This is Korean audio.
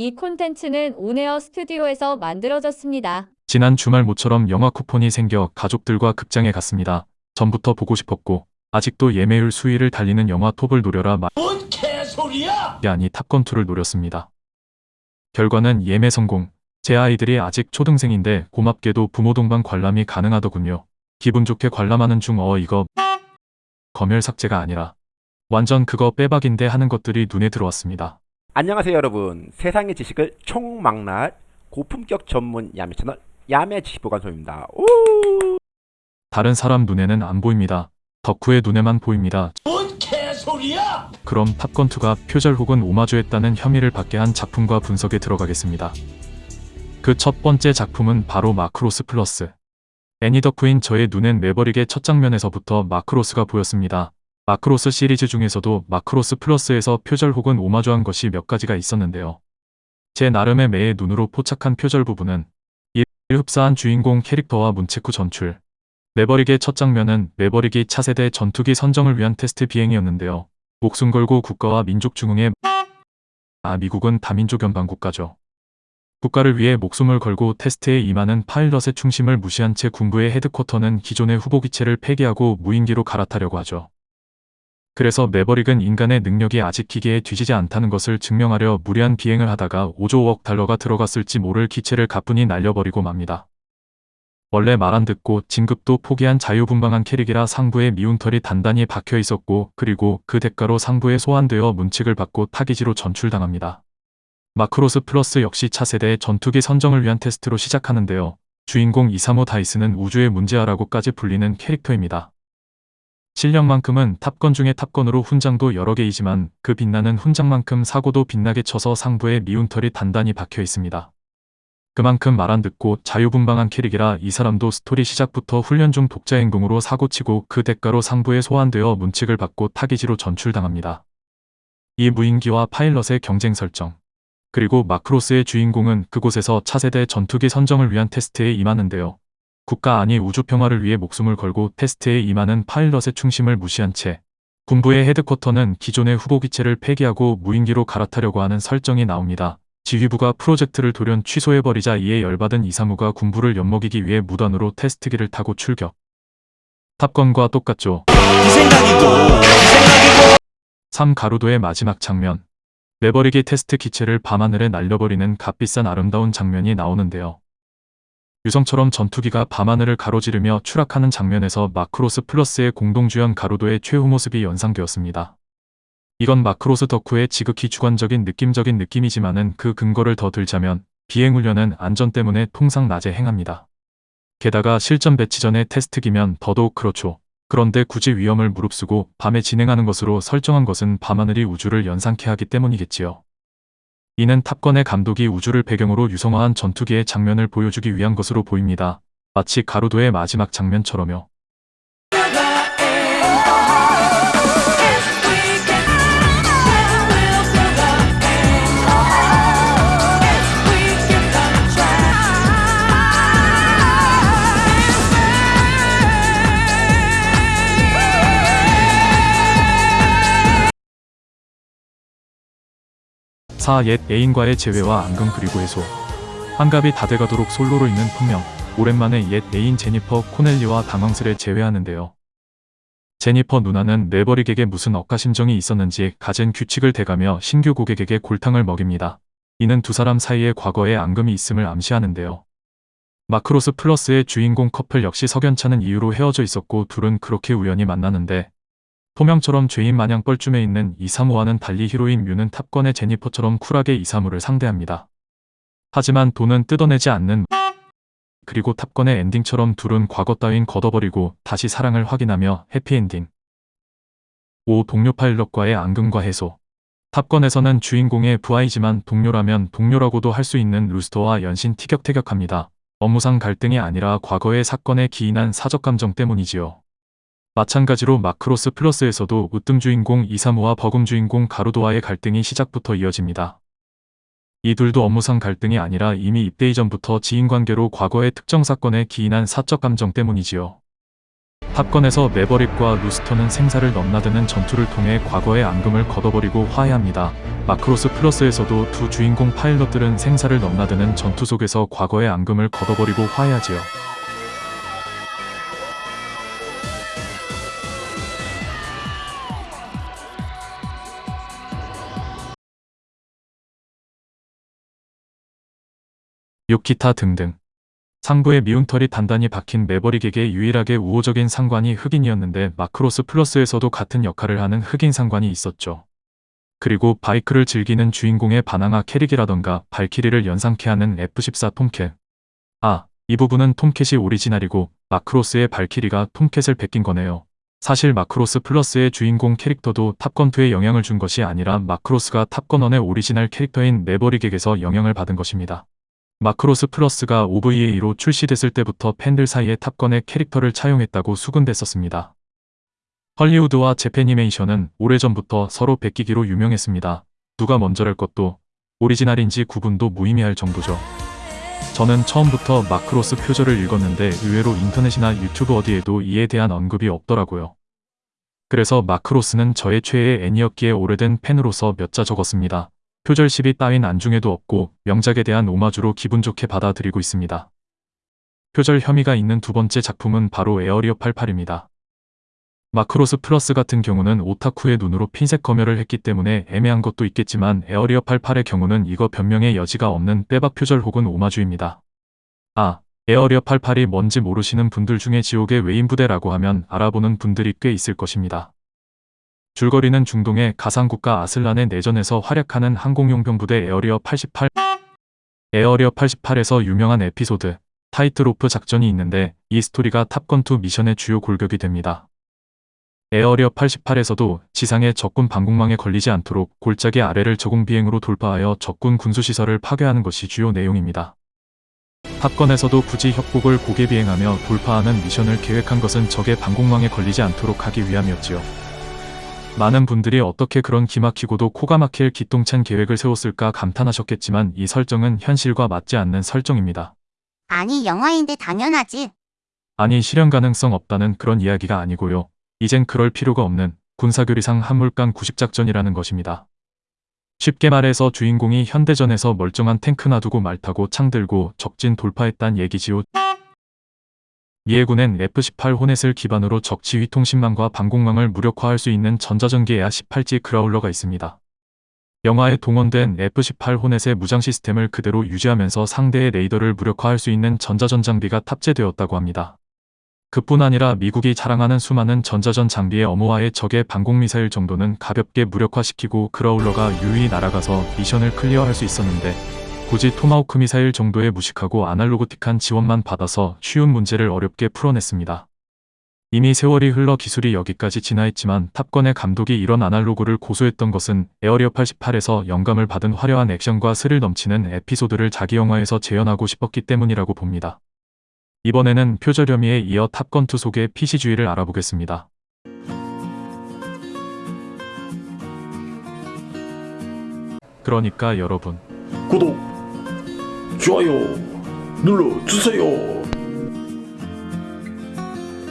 이 콘텐츠는 온에어 스튜디오에서 만들어졌습니다. 지난 주말 모처럼 영화 쿠폰이 생겨 가족들과 극장에 갔습니다. 전부터 보고 싶었고 아직도 예매율 수위를 달리는 영화 톱을 노려라 뭔 개소리야! 아니 탑건2를 노렸습니다. 결과는 예매 성공. 제 아이들이 아직 초등생인데 고맙게도 부모 동반 관람이 가능하더군요. 기분 좋게 관람하는 중 어 이거 검열 삭제가 아니라 완전 그거 빼박인데 하는 것들이 눈에 들어왔습니다. 안녕하세요 여러분 세상의 지식을 총망라할 고품격 전문 야매 채널 야매 지식보관소입니다 오! 다른 사람 눈에는 안 보입니다. 덕후의 눈에만 보입니다. 뭔 개소리야! 그럼 탑건2가 표절 혹은 오마주했다는 혐의를 받게 한 작품과 분석에 들어가겠습니다. 그 첫 번째 작품은 바로 마크로스 플러스. 애니 덕후인 저의 눈엔 매버릭의 첫 장면에서부터 마크로스가 보였습니다. 마크로스 시리즈 중에서도 마크로스 플러스에서 표절 혹은 오마주한 것이 몇 가지가 있었는데요. 제 나름의 매의 눈으로 포착한 표절 부분은 1. 흡사한 주인공 캐릭터와 문책 후 전출 매버릭의 첫 장면은 매버릭이 차세대 전투기 선정을 위한 테스트 비행이었는데요. 목숨 걸고 국가와 민족 중흥에 아 미국은 다민족 연방 국가죠. 국가를 위해 목숨을 걸고 테스트에 임하는 파일럿의 충심을 무시한 채 군부의 headquarter는 기존의 후보 기체를 폐기하고 무인기로 갈아타려고 하죠. 그래서 매버릭은 인간의 능력이 아직 기계에 뒤지지 않다는 것을 증명하려 무리한 비행을 하다가 5조억 달러가 들어갔을지 모를 기체를 가뿐히 날려버리고 맙니다. 원래 말 안 듣고 진급도 포기한 자유분방한 캐릭이라 상부에 미운 털이 단단히 박혀 있었고 그리고 그 대가로 상부에 소환되어 문책을 받고 타기지로 전출당합니다. 마크로스 플러스 역시 차세대의 전투기 선정을 위한 테스트로 시작하는데요. 주인공 이사모 다이스는 우주의 문제아라고까지 불리는 캐릭터입니다. 실력만큼은 탑건 중의 탑건으로 훈장도 여러 개이지만 그 빛나는 훈장만큼 사고도 빛나게 쳐서 상부에 미운 털이 단단히 박혀 있습니다. 그만큼 말 안 듣고 자유분방한 캐릭이라 이 사람도 스토리 시작부터 훈련 중 독자 행동으로 사고치고 그 대가로 상부에 소환되어 문책을 받고 타기지로 전출당합니다. 이 무인기와 파일럿의 경쟁 설정 그리고 마크로스의 주인공은 그곳에서 차세대 전투기 선정을 위한 테스트에 임하는데요. 국가 아니 우주 평화를 위해 목숨을 걸고 테스트에 임하는 파일럿의 충심을 무시한 채 군부의 headquarter는 기존의 후보 기체를 폐기하고 무인기로 갈아타려고 하는 설정이 나옵니다. 지휘부가 프로젝트를 돌연 취소해버리자 이에 열받은 이사무가 군부를 엿먹이기 위해 무단으로 테스트기를 타고 출격. 탑건과 똑같죠. 이 생각이고, 이 생각이고! 3 가루도의 마지막 장면. 매버릭이 테스트 기체를 밤하늘에 날려버리는 값비싼 아름다운 장면이 나오는데요. 유성처럼 전투기가 밤하늘을 가로지르며 추락하는 장면에서 마크로스 플러스의 공동주연 가루도의 최후 모습이 연상되었습니다. 이건 마크로스 덕후의 지극히 주관적인 느낌적인 느낌이지만은 그 근거를 더 들자면 비행훈련은 안전 때문에 통상 낮에 행합니다. 게다가 실전 배치 전에 테스트기면 더더욱 그렇죠. 그런데 굳이 위험을 무릅쓰고 밤에 진행하는 것으로 설정한 것은 밤하늘이 우주를 연상케 하기 때문이겠지요. 이는 탑건의 감독이 우주를 배경으로 유성화한 전투기의 장면을 보여주기 위한 것으로 보입니다. 마치 가루도의 마지막 장면처럼요. 사 옛 애인과의 재회와 앙금 그리고 해소 환갑이 다 돼가도록 솔로로 있는 풍명 오랜만에 옛 애인 제니퍼 코넬리와 당황스레 재회하는데요. 제니퍼 누나는 매버릭에게 무슨 억가심정이 있었는지 갖은 규칙을 대가며 신규 고객에게 골탕을 먹입니다. 이는 두 사람 사이에 과거에 앙금이 있음을 암시하는데요. 마크로스 플러스의 주인공 커플 역시 석연찮은 이유로 헤어져 있었고 둘은 그렇게 우연히 만나는데 소명처럼 죄인 마냥 뻘쭘해 있는 이사무와는 달리 히로인 뮤는 탑건의 제니퍼처럼 쿨하게 이사무를 상대합니다. 하지만 돈은 뜯어내지 않는 그리고 탑건의 엔딩처럼 둘은 과거 따윈 걷어버리고 다시 사랑을 확인하며 해피엔딩 5. 동료 파일럿과의 앙금과 해소 탑건에서는 주인공의 부하이지만 동료라면 동료라고도 할 수 있는 루스터와 연신 티격태격합니다. 업무상 갈등이 아니라 과거의 사건에 기인한 사적 감정 때문이지요. 마찬가지로 마크로스 플러스에서도 으뜸 주인공 이사무와 버금 주인공 가루도와의 갈등이 시작부터 이어집니다. 이 둘도 업무상 갈등이 아니라 이미 입대 이전부터 지인관계로 과거의 특정 사건에 기인한 사적 감정 때문이지요. 탑건에서 매버릭과 루스터는 생사를 넘나드는 전투를 통해 과거의 앙금을 걷어버리고 화해합니다. 마크로스 플러스에서도 두 주인공 파일럿들은 생사를 넘나드는 전투 속에서 과거의 앙금을 걷어버리고 화해하지요. 요키타 등등. 상부에 미운털이 단단히 박힌 매버릭에게 유일하게 우호적인 상관이 흑인이었는데 마크로스 플러스에서도 같은 역할을 하는 흑인 상관이 있었죠. 그리고 바이크를 즐기는 주인공의 반항아 캐릭이라던가 발키리를 연상케 하는 F14 톰캣. 아, 이 부분은 톰캣이 오리지널이고 마크로스의 발키리가 톰캣을 베낀 거네요. 사실 마크로스 플러스의 주인공 캐릭터도 탑건2에 영향을 준 것이 아니라 마크로스가 탑건1의 오리지널 캐릭터인 매버릭에게서 영향을 받은 것입니다. 마크로스 플러스가 OVA로 출시됐을 때부터 팬들 사이에 탑건의 캐릭터를 차용했다고 수군댔었습니다. 헐리우드와 재패니메이션은 오래전부터 서로 베끼기로 유명했습니다. 누가 먼저랄 것도 오리지널인지 구분도 무의미할 정도죠. 저는 처음부터 마크로스 표절을 읽었는데 의외로 인터넷이나 유튜브 어디에도 이에 대한 언급이 없더라고요. 그래서 마크로스는 저의 최애 애니였기에 오래된 팬으로서 몇 자 적었습니다. 표절 시비 따윈 안중에도 없고 명작에 대한 오마주로 기분 좋게 받아들이고 있습니다. 표절 혐의가 있는 두 번째 작품은 바로 에어리어 88입니다. 마크로스 플러스 같은 경우는 오타쿠의 눈으로 핀셋 검열을 했기 때문에 애매한 것도 있겠지만 에어리어 88의 경우는 이거 변명의 여지가 없는 빼박 표절 혹은 오마주입니다. 아, 에어리어 88이 뭔지 모르시는 분들 중에 지옥의 외인부대라고 하면 알아보는 분들이 꽤 있을 것입니다. 줄거리는 중동의 가상국가 아슬란의 내전에서 활약하는 항공용병 부대 에어리어 88 에어리어 88에서 유명한 에피소드 tightrope 작전이 있는데 이 스토리가 탑건2 미션의 주요 골격이 됩니다. 에어리어 88에서도 지상의 적군 방공망에 걸리지 않도록 골짜기 아래를 저공 비행으로 돌파하여 적군 군수시설을 파괴하는 것이 주요 내용입니다. 탑건에서도 굳이 협곡을 곡예 비행하며 돌파하는 미션을 계획한 것은 적의 방공망에 걸리지 않도록 하기 위함이었지요. 많은 분들이 어떻게 그런 기막히고도 코가 막힐 기똥찬 계획을 세웠을까 감탄하셨겠지만 이 설정은 현실과 맞지 않는 설정입니다. 아니 영화인데 당연하지. 아니 실현 가능성 없다는 그런 이야기가 아니고요. 이젠 그럴 필요가 없는 군사교리상 한물간 구식작전이라는 것입니다. 쉽게 말해서 주인공이 현대전에서 멀쩡한 탱크 놔두고 말 타고 창 들고 적진 돌파했단 얘기지요. 미해군엔 F-18 호넷을 기반으로 적 지휘 통신망과 방공망을 무력화할 수 있는 전자전기 에아 18G 그라울러가 있습니다. 영화에 동원된 F-18 호넷의 무장 시스템을 그대로 유지하면서 상대의 레이더를 무력화할 수 있는 전자전 장비가 탑재되었다고 합니다. 그뿐 아니라 미국이 자랑하는 수많은 전자전 장비의 어머와의 적의 방공미사일 정도는 가볍게 무력화시키고 그라울러가 유유히 날아가서 미션을 클리어할 수 있었는데 굳이 토마호크 미사일 정도의 무식하고 아날로그틱한 지원만 받아서 쉬운 문제를 어렵게 풀어냈습니다. 이미 세월이 흘러 기술이 여기까지 진화했지만 탑건의 감독이 이런 아날로그를 고수했던 것은 에어리어 88에서 영감을 받은 화려한 액션과 스릴 넘치는 에피소드를 자기 영화에서 재현하고 싶었기 때문이라고 봅니다. 이번에는 표절 혐의에 이어 탑건 2 속의 PC주의를 알아보겠습니다. 그러니까 여러분 구독, 좋아요 눌러주세요.